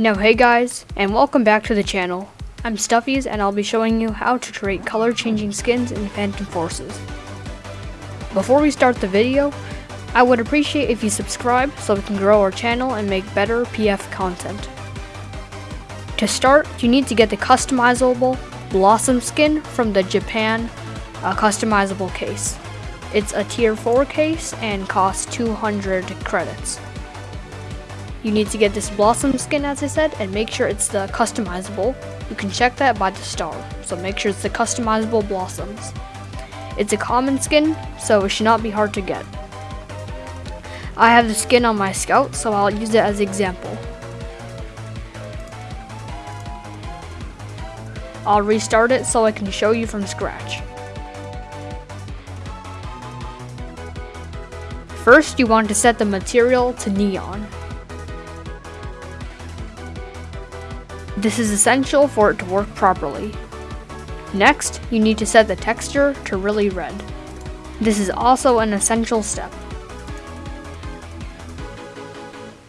Now hey guys, and welcome back to the channel. I'm Stuffies and I'll be showing you how to create color changing skins in Phantom Forces. Before we start the video, I would appreciate if you subscribe so we can grow our channel and make better PF content. To start, you need to get the customizable Blossom skin from the Japan uh, customizable case. It's a tier 4 case and costs 200 credits. You need to get this Blossom skin as I said and make sure it's the customizable. You can check that by the star, so make sure it's the customizable Blossoms. It's a common skin, so it should not be hard to get. I have the skin on my scout, so I'll use it as example. I'll restart it so I can show you from scratch. First, you want to set the material to neon. This is essential for it to work properly. Next, you need to set the texture to really red. This is also an essential step.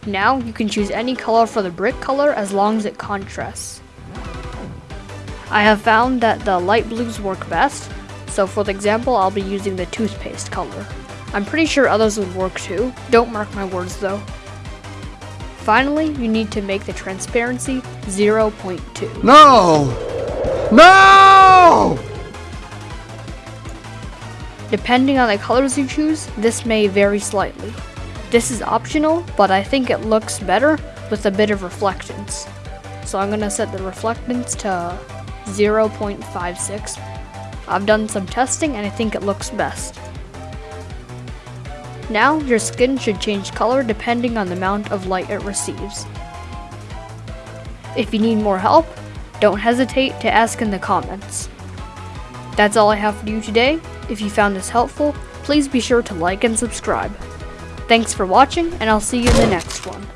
Now, you can choose any color for the brick color as long as it contrasts. I have found that the light blues work best, so for the example I'll be using the toothpaste color. I'm pretty sure others would work too, don't mark my words though. Finally, you need to make the transparency 0.2. No! No! Depending on the colors you choose, this may vary slightly. This is optional, but I think it looks better with a bit of reflectance. So I'm going to set the reflectance to 0.56. I've done some testing and I think it looks best. Now, your skin should change color depending on the amount of light it receives. If you need more help, don't hesitate to ask in the comments. That's all I have for you today. If you found this helpful, please be sure to like and subscribe. Thanks for watching, and I'll see you in the next one.